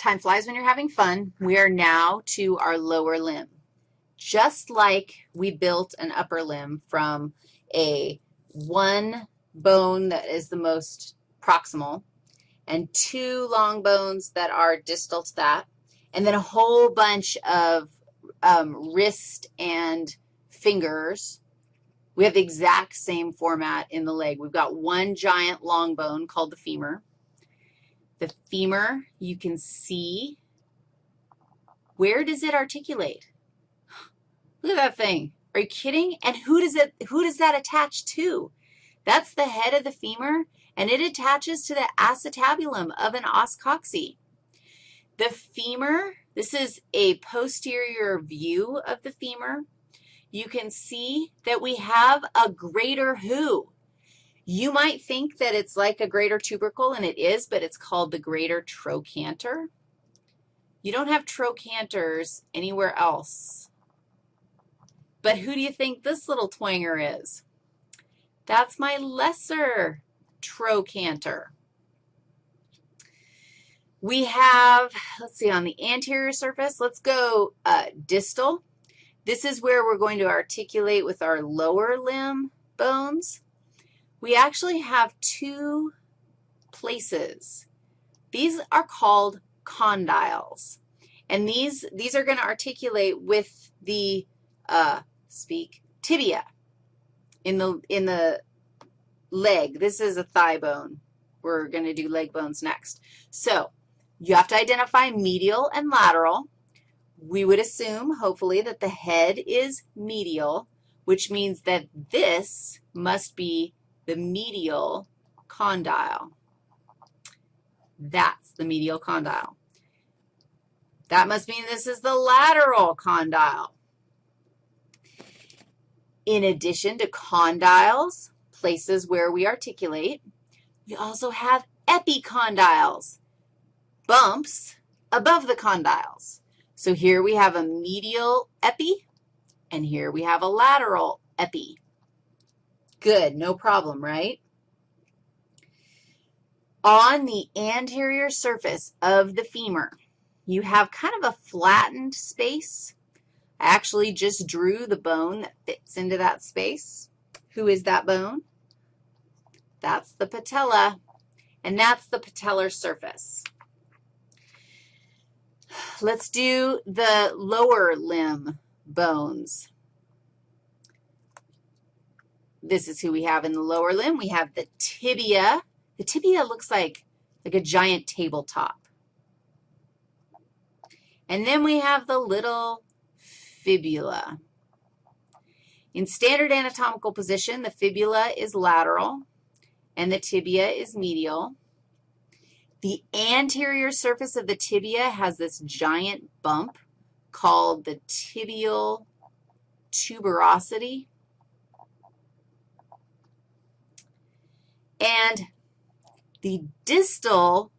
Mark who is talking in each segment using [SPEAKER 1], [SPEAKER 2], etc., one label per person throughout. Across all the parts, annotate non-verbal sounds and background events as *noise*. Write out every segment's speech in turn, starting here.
[SPEAKER 1] time flies when you're having fun. We are now to our lower limb. Just like we built an upper limb from a one bone that is the most proximal and two long bones that are distal to that, and then a whole bunch of um, wrist and fingers. We have the exact same format in the leg. We've got one giant long bone called the femur. The femur, you can see, where does it articulate? *gasps* Look at that thing. Are you kidding? And who does it, who does that attach to? That's the head of the femur, and it attaches to the acetabulum of an os coxae. The femur, this is a posterior view of the femur. You can see that we have a greater who. You might think that it's like a greater tubercle, and it is, but it's called the greater trochanter. You don't have trochanters anywhere else. But who do you think this little twanger is? That's my lesser trochanter. We have, let's see, on the anterior surface, let's go uh, distal. This is where we're going to articulate with our lower limb bones we actually have two places. These are called condyles, and these, these are going to articulate with the, uh, speak, tibia in the, in the leg. This is a thigh bone. We're going to do leg bones next. So you have to identify medial and lateral. We would assume, hopefully, that the head is medial, which means that this must be the medial condyle. That's the medial condyle. That must mean this is the lateral condyle. In addition to condyles, places where we articulate, we also have epicondyles, bumps above the condyles. So here we have a medial epi, and here we have a lateral epi. Good, no problem, right? On the anterior surface of the femur, you have kind of a flattened space. I actually just drew the bone that fits into that space. Who is that bone? That's the patella, and that's the patellar surface. Let's do the lower limb bones. This is who we have in the lower limb. We have the tibia. The tibia looks like, like a giant tabletop. And then we have the little fibula. In standard anatomical position, the fibula is lateral and the tibia is medial. The anterior surface of the tibia has this giant bump called the tibial tuberosity. And the distal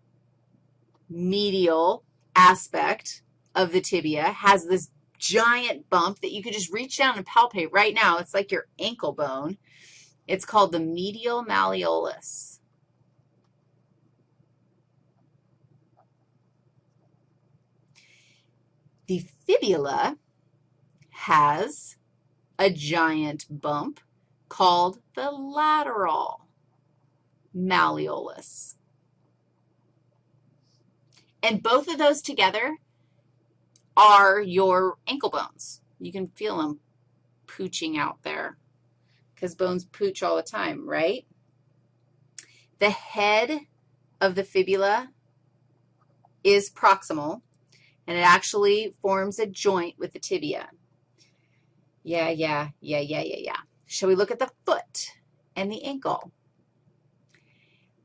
[SPEAKER 1] medial aspect of the tibia has this giant bump that you could just reach down and palpate right now. It's like your ankle bone. It's called the medial malleolus. The fibula has a giant bump called the lateral malleolus. And both of those together are your ankle bones. You can feel them pooching out there because bones pooch all the time, right? The head of the fibula is proximal, and it actually forms a joint with the tibia. Yeah, yeah, yeah, yeah, yeah, yeah. Shall we look at the foot and the ankle?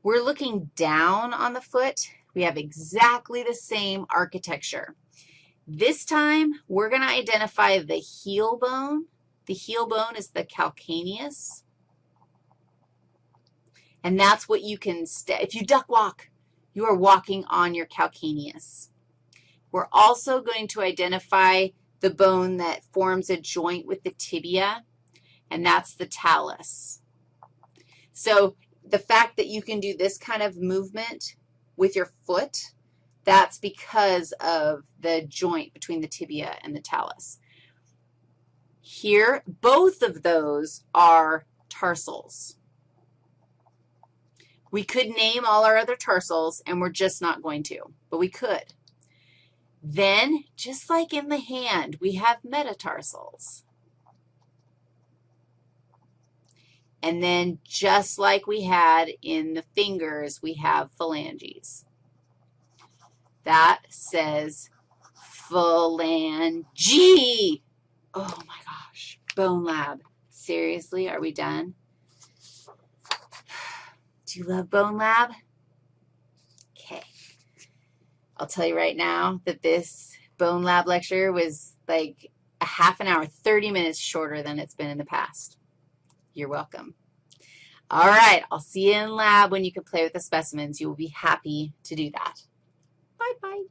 [SPEAKER 1] We're looking down on the foot. We have exactly the same architecture. This time, we're going to identify the heel bone. The heel bone is the calcaneus. And that's what you can, if you duck walk, you are walking on your calcaneus. We're also going to identify the bone that forms a joint with the tibia, and that's the talus. So the fact that you can do this kind of movement with your foot, That's because of the joint between the tibia and the talus. Here, both of those are tarsals. We could name all our other tarsals, and we're just not going to, but we could. Then, just like in the hand, we have metatarsals. And then just like we had in the fingers, we have phalanges. That says phalange. Oh, my gosh. Bone Lab. Seriously, are we done? *sighs* Do you love Bone Lab? Okay. I'll tell you right now that this Bone Lab lecture was like a half an hour, 30 minutes shorter than it's been in the past. You're welcome. All right, I'll see you in lab when you can play with the specimens. You will be happy to do that. Bye-bye.